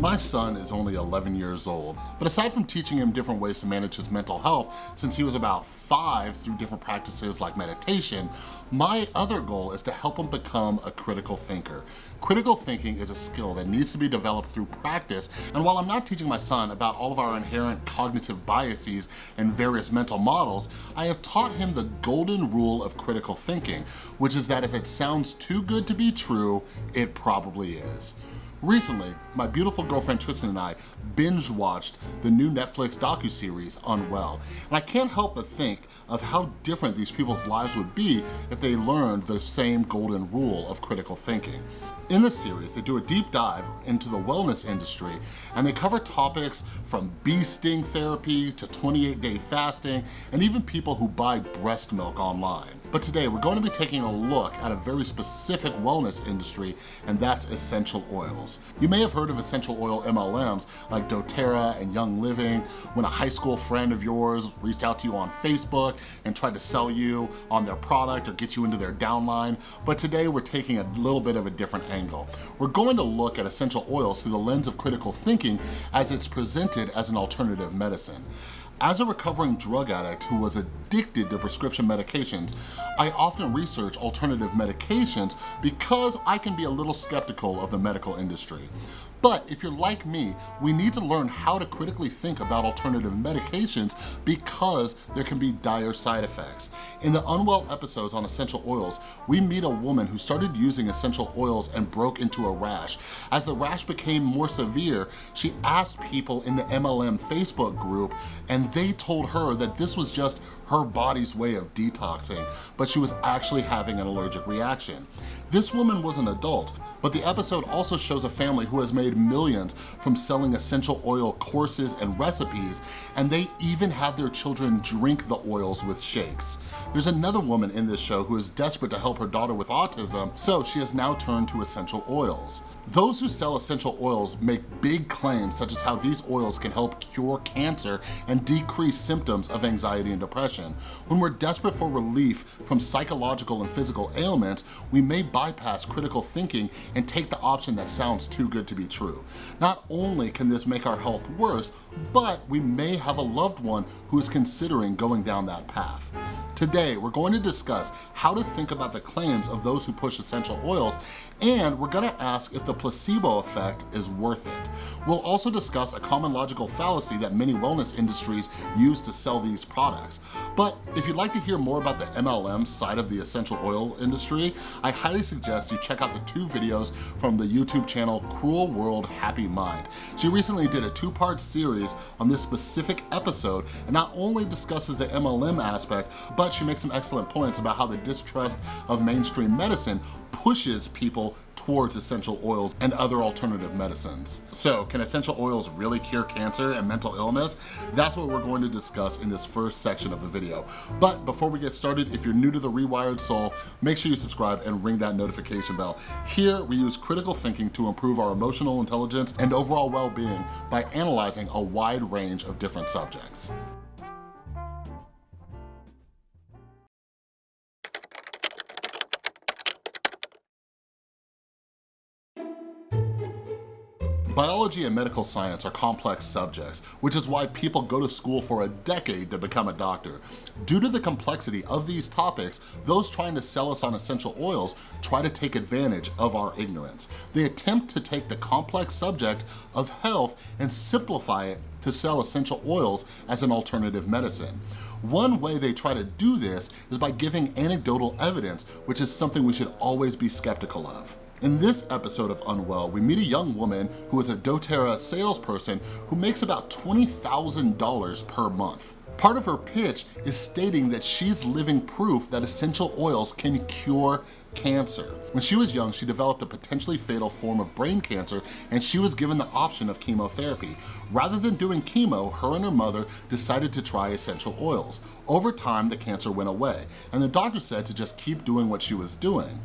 My son is only 11 years old, but aside from teaching him different ways to manage his mental health since he was about five through different practices like meditation, my other goal is to help him become a critical thinker. Critical thinking is a skill that needs to be developed through practice, and while I'm not teaching my son about all of our inherent cognitive biases and various mental models, I have taught him the golden rule of critical thinking, which is that if it sounds too good to be true, it probably is. Recently, my beautiful girlfriend Tristan and I binge watched the new Netflix docu-series Unwell, and I can't help but think of how different these people's lives would be if they learned the same golden rule of critical thinking. In the series, they do a deep dive into the wellness industry and they cover topics from bee sting therapy to 28-day fasting and even people who buy breast milk online. But today we're going to be taking a look at a very specific wellness industry and that's essential oils. You may have heard of essential oil MLMs like doTERRA and Young Living when a high school friend of yours reached out to you on Facebook and tried to sell you on their product or get you into their downline. But today we're taking a little bit of a different angle. We're going to look at essential oils through the lens of critical thinking as it's presented as an alternative medicine. As a recovering drug addict who was addicted to prescription medications, I often research alternative medications because I can be a little skeptical of the medical industry. But if you're like me, we need to learn how to critically think about alternative medications because there can be dire side effects. In the Unwell episodes on essential oils, we meet a woman who started using essential oils and broke into a rash. As the rash became more severe, she asked people in the MLM Facebook group and they told her that this was just her body's way of detoxing, but she was actually having an allergic reaction. This woman was an adult, but the episode also shows a family who has made millions from selling essential oil courses and recipes, and they even have their children drink the oils with shakes. There's another woman in this show who is desperate to help her daughter with autism, so she has now turned to essential oils. Those who sell essential oils make big claims such as how these oils can help cure cancer and decrease symptoms of anxiety and depression. When we're desperate for relief from psychological and physical ailments, we may bypass critical thinking and take the option that sounds too good to be true. Not only can this make our health worse, but we may have a loved one who is considering going down that path. Today, we're going to discuss how to think about the claims of those who push essential oils, and we're gonna ask if the placebo effect is worth it. We'll also discuss a common logical fallacy that many wellness industries use to sell these products. But if you'd like to hear more about the MLM side of the essential oil industry, I highly suggest you check out the two videos from the YouTube channel Cruel World Happy Mind. She recently did a two-part series on this specific episode and not only discusses the MLM aspect, but she makes some excellent points about how the distrust of mainstream medicine pushes people towards essential oils and other alternative medicines. So can essential oils really cure cancer and mental illness? That's what we're going to discuss in this first section of the video. But before we get started, if you're new to The Rewired Soul, make sure you subscribe and ring that notification bell. Here, we use critical thinking to improve our emotional intelligence and overall well-being by analyzing a wide range of different subjects. Biology and medical science are complex subjects, which is why people go to school for a decade to become a doctor. Due to the complexity of these topics, those trying to sell us on essential oils try to take advantage of our ignorance. They attempt to take the complex subject of health and simplify it to sell essential oils as an alternative medicine. One way they try to do this is by giving anecdotal evidence, which is something we should always be skeptical of. In this episode of Unwell, we meet a young woman who is a doTERRA salesperson who makes about $20,000 per month. Part of her pitch is stating that she's living proof that essential oils can cure cancer. When she was young, she developed a potentially fatal form of brain cancer and she was given the option of chemotherapy. Rather than doing chemo, her and her mother decided to try essential oils. Over time, the cancer went away and the doctor said to just keep doing what she was doing.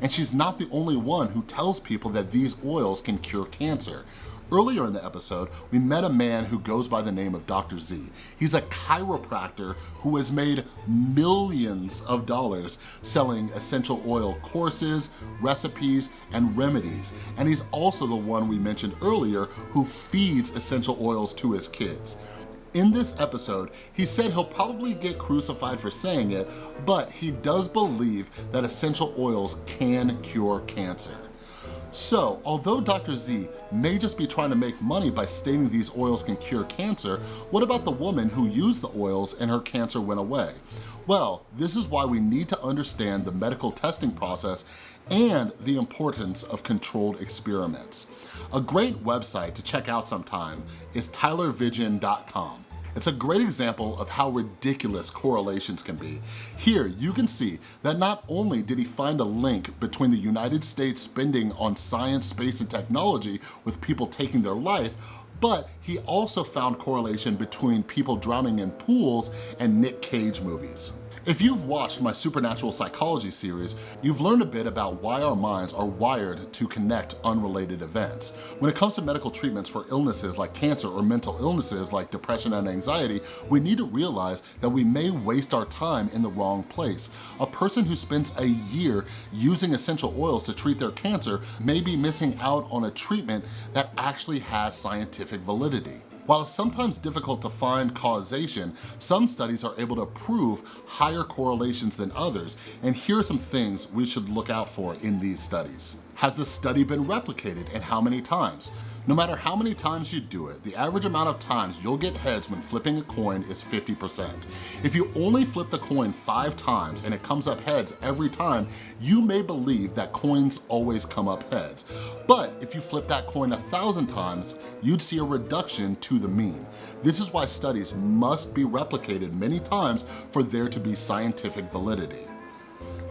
And she's not the only one who tells people that these oils can cure cancer. Earlier in the episode, we met a man who goes by the name of Dr. Z. He's a chiropractor who has made millions of dollars selling essential oil courses, recipes, and remedies. And he's also the one we mentioned earlier who feeds essential oils to his kids. In this episode, he said he'll probably get crucified for saying it, but he does believe that essential oils can cure cancer. So, although Dr. Z may just be trying to make money by stating these oils can cure cancer, what about the woman who used the oils and her cancer went away? Well, this is why we need to understand the medical testing process and the importance of controlled experiments. A great website to check out sometime is tylervigen.com. It's a great example of how ridiculous correlations can be. Here, you can see that not only did he find a link between the United States spending on science, space, and technology with people taking their life, but he also found correlation between people drowning in pools and Nick Cage movies. If you've watched my Supernatural Psychology series, you've learned a bit about why our minds are wired to connect unrelated events. When it comes to medical treatments for illnesses like cancer or mental illnesses like depression and anxiety, we need to realize that we may waste our time in the wrong place. A person who spends a year using essential oils to treat their cancer may be missing out on a treatment that actually has scientific validity. While it's sometimes difficult to find causation, some studies are able to prove higher correlations than others, and here are some things we should look out for in these studies. Has the study been replicated and how many times? No matter how many times you do it, the average amount of times you'll get heads when flipping a coin is 50%. If you only flip the coin five times and it comes up heads every time, you may believe that coins always come up heads. But if you flip that coin a thousand times, you'd see a reduction to the mean. This is why studies must be replicated many times for there to be scientific validity.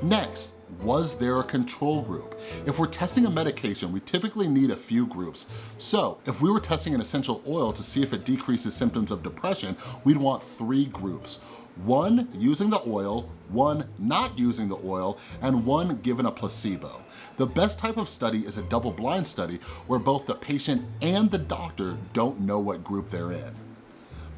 Next, was there a control group? If we're testing a medication, we typically need a few groups. So if we were testing an essential oil to see if it decreases symptoms of depression, we'd want three groups. One using the oil, one not using the oil, and one given a placebo. The best type of study is a double-blind study where both the patient and the doctor don't know what group they're in.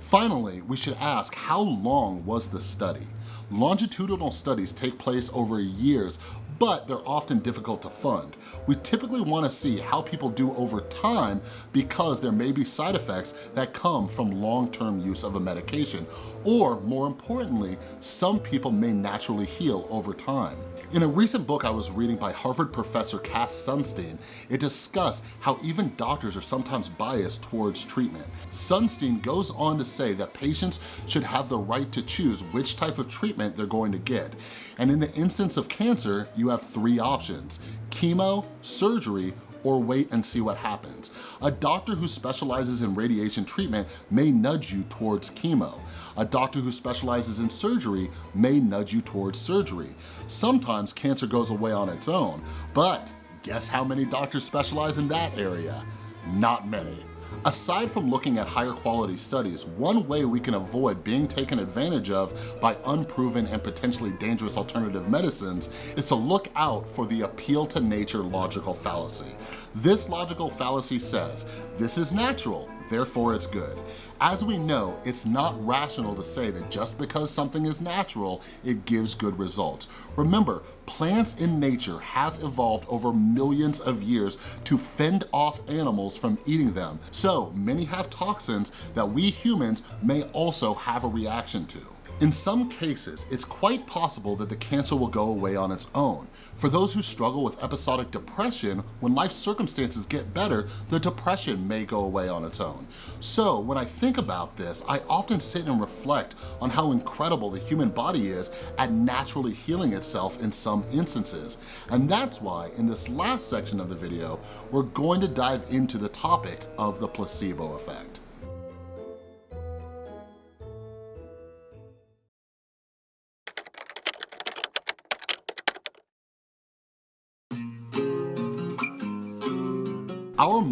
Finally, we should ask how long was the study? Longitudinal studies take place over years, but they're often difficult to fund. We typically wanna see how people do over time because there may be side effects that come from long-term use of a medication, or more importantly, some people may naturally heal over time. In a recent book I was reading by Harvard professor Cass Sunstein, it discussed how even doctors are sometimes biased towards treatment. Sunstein goes on to say that patients should have the right to choose which type of treatment they're going to get. And in the instance of cancer, you have three options, chemo, surgery, or wait and see what happens. A doctor who specializes in radiation treatment may nudge you towards chemo. A doctor who specializes in surgery may nudge you towards surgery. Sometimes cancer goes away on its own, but guess how many doctors specialize in that area? Not many. Aside from looking at higher quality studies, one way we can avoid being taken advantage of by unproven and potentially dangerous alternative medicines is to look out for the appeal to nature logical fallacy. This logical fallacy says, this is natural, therefore it's good. As we know, it's not rational to say that just because something is natural, it gives good results. Remember, plants in nature have evolved over millions of years to fend off animals from eating them. So many have toxins that we humans may also have a reaction to. In some cases, it's quite possible that the cancer will go away on its own. For those who struggle with episodic depression, when life circumstances get better, the depression may go away on its own. So when I think about this, I often sit and reflect on how incredible the human body is at naturally healing itself in some instances. And that's why in this last section of the video, we're going to dive into the topic of the placebo effect.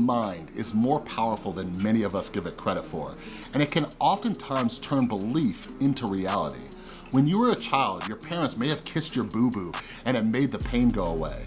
Mind is more powerful than many of us give it credit for, and it can oftentimes turn belief into reality. When you were a child, your parents may have kissed your boo-boo and it made the pain go away.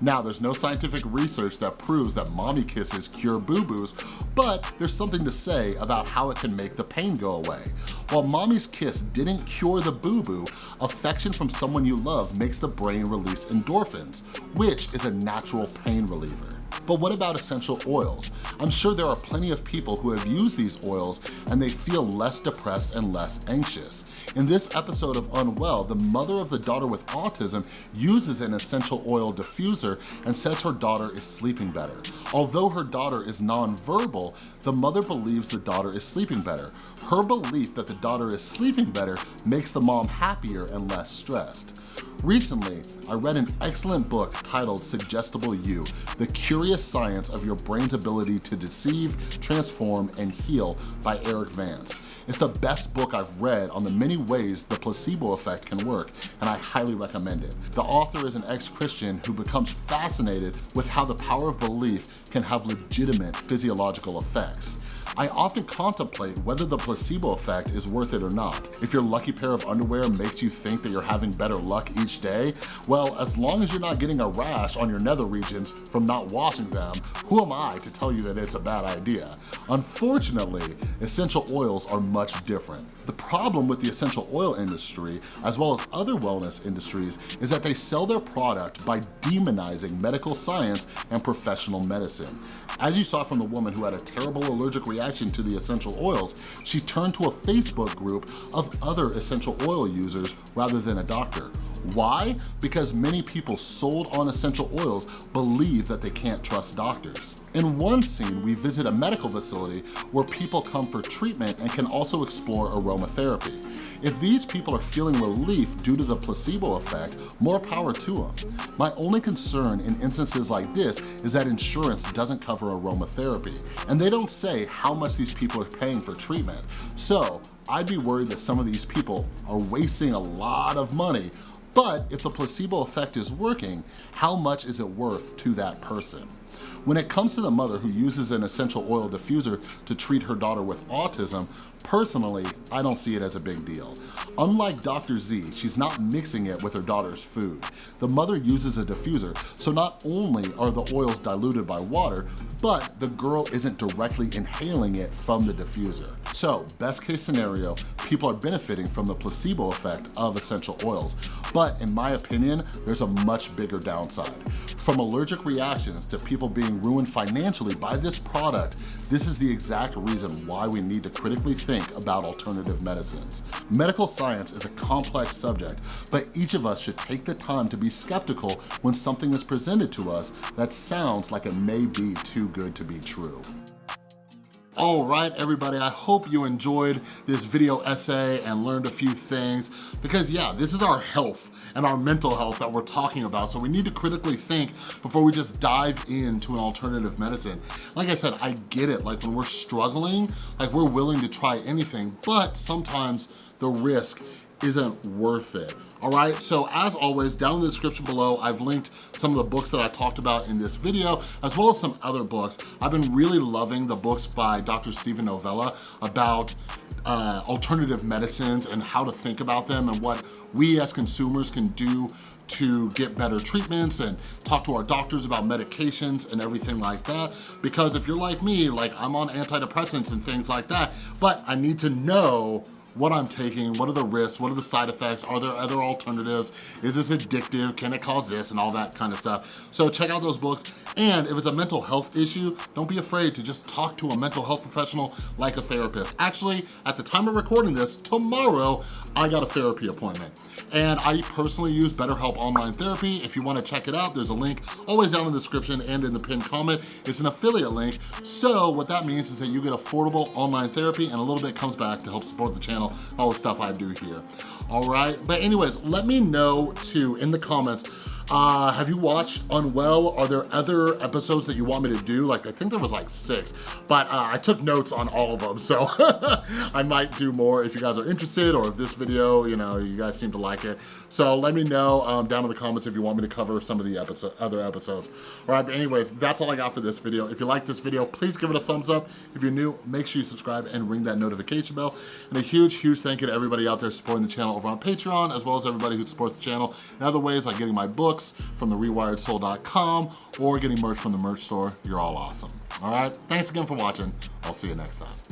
Now, there's no scientific research that proves that mommy kisses cure boo-boos, but there's something to say about how it can make the pain go away. While mommy's kiss didn't cure the boo-boo, affection from someone you love makes the brain release endorphins, which is a natural pain reliever. But what about essential oils? I'm sure there are plenty of people who have used these oils and they feel less depressed and less anxious. In this episode of Unwell, the mother of the daughter with autism uses an essential oil diffuser and says her daughter is sleeping better. Although her daughter is nonverbal, the mother believes the daughter is sleeping better. Her belief that the daughter is sleeping better makes the mom happier and less stressed. Recently, I read an excellent book titled Suggestible You, The Curious Science of Your Brain's Ability to Deceive, Transform, and Heal by Erik Vance. It's the best book I've read on the many ways the placebo effect can work, and I highly recommend it. The author is an ex-Christian who becomes fascinated with how the power of belief can have legitimate physiological effects. I often contemplate whether the placebo effect is worth it or not. If your lucky pair of underwear makes you think that you're having better luck each day, well, as long as you're not getting a rash on your nether regions from not washing them, who am I to tell you that it's a bad idea? Unfortunately, essential oils are much different. The problem with the essential oil industry, as well as other wellness industries, is that they sell their product by demonizing medical science and professional medicine. As you saw from the woman who had a terrible allergic reaction to the essential oils, she turned to a Facebook group of other essential oil users rather than a doctor. Why? Because many people sold on essential oils believe that they can't trust doctors. In one scene, we visit a medical facility where people come for treatment and can also explore aromatherapy. If these people are feeling relief due to the placebo effect, more power to them. My only concern in instances like this is that insurance doesn't cover aromatherapy, and they don't say how much these people are paying for treatment. So I'd be worried that some of these people are wasting a lot of money but if the placebo effect is working, how much is it worth to that person? When it comes to the mother who uses an essential oil diffuser to treat her daughter with autism, personally, I don't see it as a big deal. Unlike Dr. Z, she's not mixing it with her daughter's food. The mother uses a diffuser, so not only are the oils diluted by water, but the girl isn't directly inhaling it from the diffuser. So, best case scenario, people are benefiting from the placebo effect of essential oils. But in my opinion, there's a much bigger downside. From allergic reactions to people being ruined financially by this product, this is the exact reason why we need to critically think about alternative medicines. Medical science is a complex subject, but each of us should take the time to be skeptical when something is presented to us that sounds like it may be too good to be true. All right, everybody, I hope you enjoyed this video essay and learned a few things because yeah, this is our health and our mental health that we're talking about. So we need to critically think before we just dive into an alternative medicine. Like I said, I get it. Like when we're struggling, like we're willing to try anything, but sometimes the risk isn't worth it. All right, so as always, down in the description below, I've linked some of the books that I talked about in this video, as well as some other books. I've been really loving the books by Dr. Steven Novella about uh, alternative medicines and how to think about them and what we as consumers can do to get better treatments and talk to our doctors about medications and everything like that. Because if you're like me, like I'm on antidepressants and things like that, but I need to know what I'm taking, what are the risks, what are the side effects, are there other alternatives, is this addictive, can it cause this, and all that kind of stuff. So check out those books, and if it's a mental health issue, don't be afraid to just talk to a mental health professional like a therapist. Actually, at the time of recording this, tomorrow, I got a therapy appointment. And I personally use BetterHelp Online Therapy. If you wanna check it out, there's a link always down in the description and in the pinned comment. It's an affiliate link. So what that means is that you get affordable online therapy and a little bit comes back to help support the channel, all the stuff I do here. All right, but anyways, let me know too in the comments uh, have you watched Unwell? Are there other episodes that you want me to do? Like, I think there was like six, but uh, I took notes on all of them, so I might do more if you guys are interested or if this video, you know, you guys seem to like it. So let me know um, down in the comments if you want me to cover some of the episode, other episodes. All right, but anyways, that's all I got for this video. If you like this video, please give it a thumbs up. If you're new, make sure you subscribe and ring that notification bell. And a huge, huge thank you to everybody out there supporting the channel over on Patreon, as well as everybody who supports the channel in other ways like getting my book, books from the rewiredsoul.com or getting merch from the merch store, you're all awesome. All right, thanks again for watching. I'll see you next time.